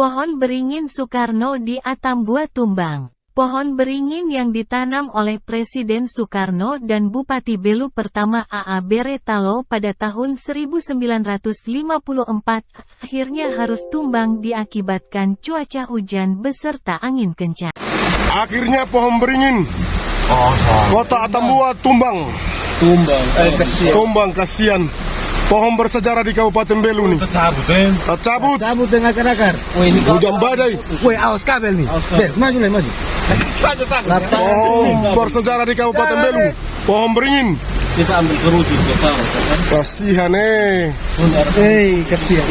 Pohon beringin Soekarno di Atambua tumbang. Pohon beringin yang ditanam oleh Presiden Soekarno dan Bupati Belu pertama A.A. Beretalo pada tahun 1954 akhirnya harus tumbang diakibatkan cuaca hujan beserta angin kencang. Akhirnya pohon beringin Oh, kota Atambua tumbang. tumbang. Eh. Tumbang kasihan. Pohon bersejarah di Kabupaten Belu nih. Tercabut, eh. Tercabut Cabut dengan akar-akar. Oh ini hujan badai. Woi, awas kabel nih. Bes, maju lah, maju. Pohon bersejarah di Kabupaten Belu. Pohon beringin. Kita ambil kerucut ke bawah, kan? Kasihan eh. Eh, kasihan.